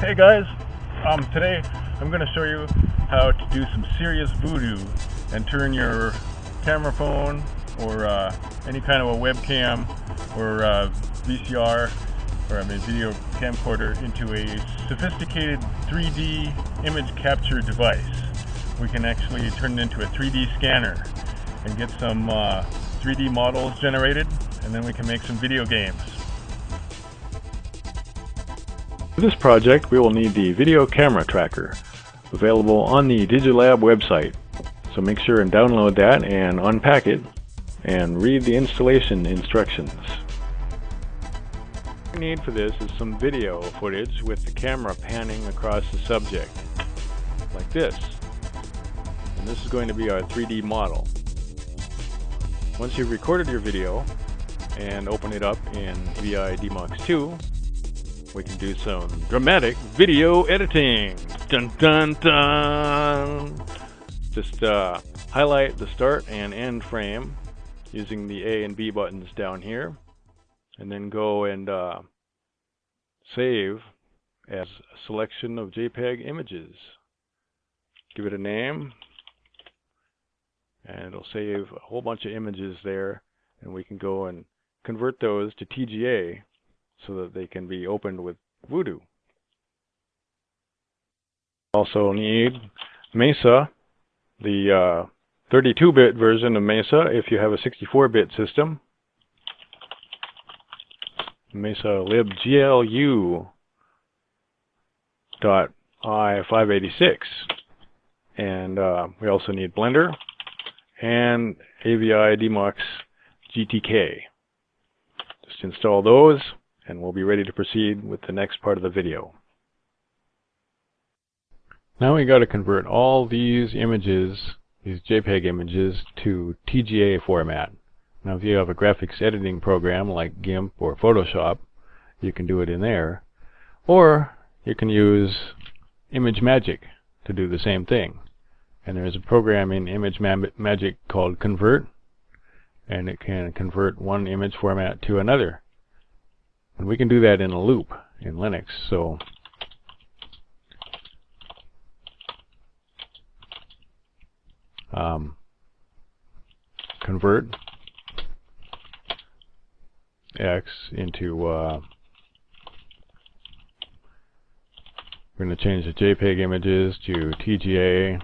Hey guys, um, today I'm going to show you how to do some serious voodoo and turn your camera phone or uh, any kind of a webcam or uh, VCR or I mean video camcorder into a sophisticated 3D image capture device. We can actually turn it into a 3D scanner and get some uh, 3D models generated and then we can make some video games. For this project we will need the video camera tracker available on the Digilab website. So make sure and download that and unpack it and read the installation instructions. What we need for this is some video footage with the camera panning across the subject, like this. And this is going to be our 3D model. Once you've recorded your video and open it up in Avidemux 2, we can do some dramatic video editing. Dun dun dun! Just uh, highlight the start and end frame using the A and B buttons down here. And then go and uh, save as a selection of JPEG images. Give it a name. And it'll save a whole bunch of images there. And we can go and convert those to TGA so that they can be opened with Voodoo. Also need Mesa, the 32-bit uh, version of Mesa if you have a 64-bit system. Mesa libglu dot i586 and uh, we also need Blender and Avidemux GTK. Just install those and we'll be ready to proceed with the next part of the video. Now we got to convert all these images, these JPEG images, to TGA format. Now if you have a graphics editing program like GIMP or Photoshop, you can do it in there. Or you can use ImageMagick to do the same thing. And there's a program in ImageMagick called Convert, and it can convert one image format to another. And we can do that in a loop in Linux. So um, convert X into uh, we're going to change the JPEG images to TGA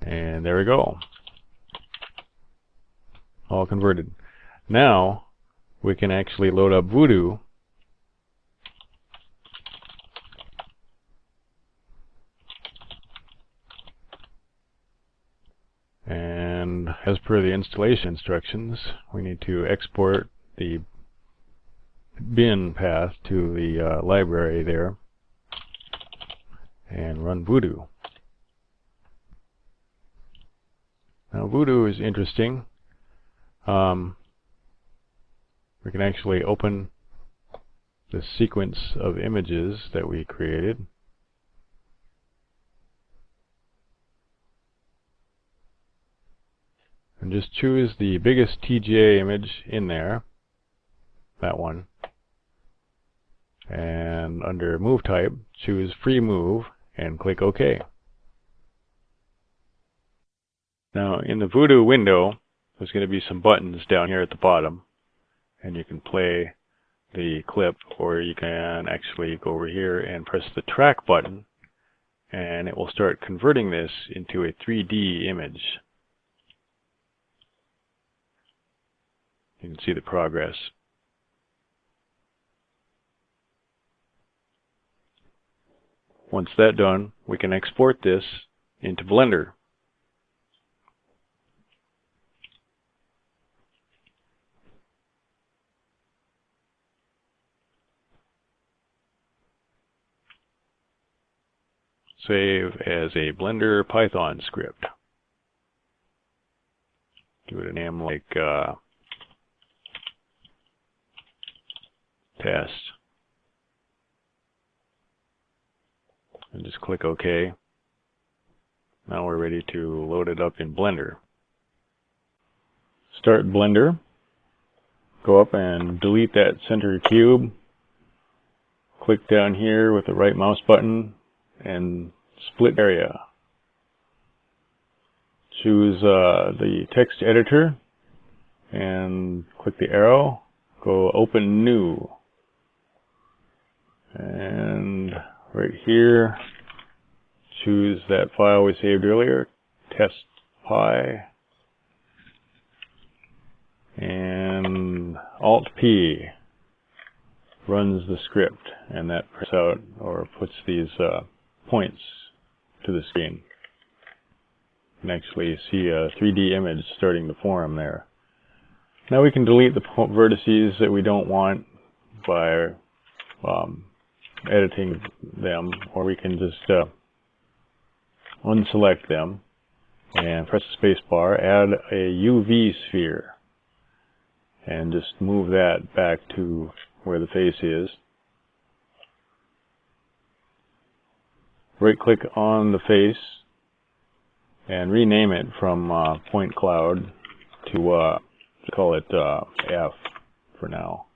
and there we go all converted. Now we can actually load up Voodoo and as per the installation instructions we need to export the bin path to the uh, library there and run Voodoo. Now Voodoo is interesting um, we can actually open the sequence of images that we created. And just choose the biggest TGA image in there, that one. And under Move Type, choose Free Move and click OK. Now in the Voodoo window, there's going to be some buttons down here at the bottom and you can play the clip or you can actually go over here and press the track button and it will start converting this into a 3D image. You can see the progress. Once that's done, we can export this into Blender. Save as a Blender Python script. Give it a name like uh, test. And just click OK. Now we're ready to load it up in Blender. Start Blender. go up and delete that center cube. Click down here with the right mouse button and split area. Choose uh, the text editor and click the arrow. Go open new. And right here, choose that file we saved earlier, test pi. And Alt P runs the script and that prints out or puts these uh, points to the screen. You can actually see a 3D image starting to form there. Now we can delete the vertices that we don't want by um, editing them, or we can just uh, unselect them and press the space bar, add a UV sphere, and just move that back to where the face is. Right click on the face and rename it from uh, point cloud to uh, call it uh, F for now.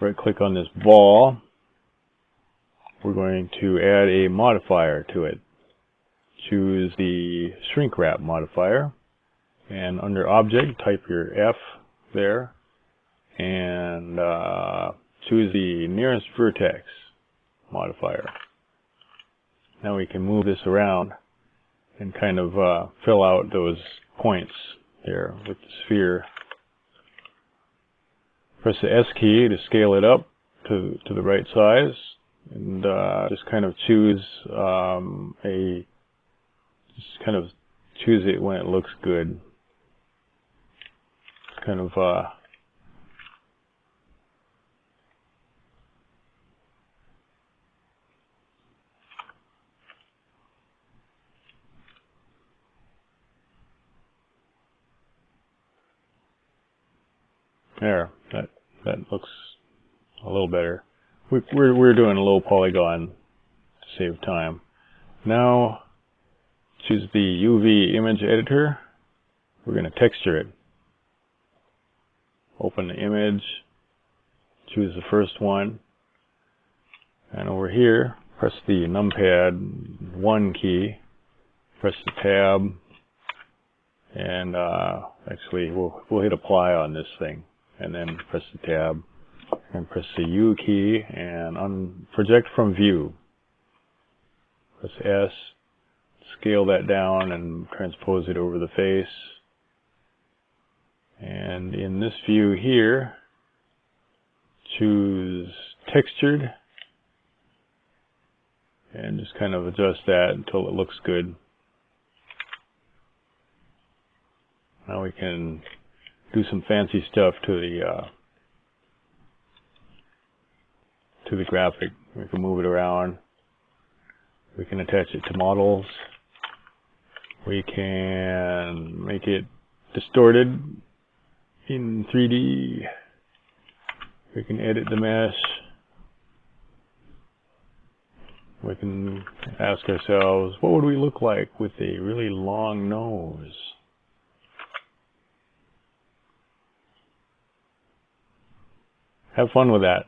Right click on this ball. We're going to add a modifier to it. Choose the shrink wrap modifier and under object type your F there and uh, choose the nearest vertex modifier. Now we can move this around and kind of uh, fill out those points there with the sphere. Press the S key to scale it up to, to the right size and uh, just kind of choose um, a just kind of choose it when it looks good. kind of uh, There, that that looks a little better. We, we're we're doing a low polygon to save time. Now choose the UV image editor. We're going to texture it. Open the image. Choose the first one. And over here, press the numpad 1 key. Press the tab. And uh, actually, we'll, we'll hit apply on this thing and then press the tab and press the U key and on project from view. Press S, scale that down and transpose it over the face. And in this view here, choose textured and just kind of adjust that until it looks good. Now we can do some fancy stuff to the uh, to the graphic. We can move it around. We can attach it to models. We can make it distorted in 3D. We can edit the mesh. We can ask ourselves, what would we look like with a really long nose? Have fun with that.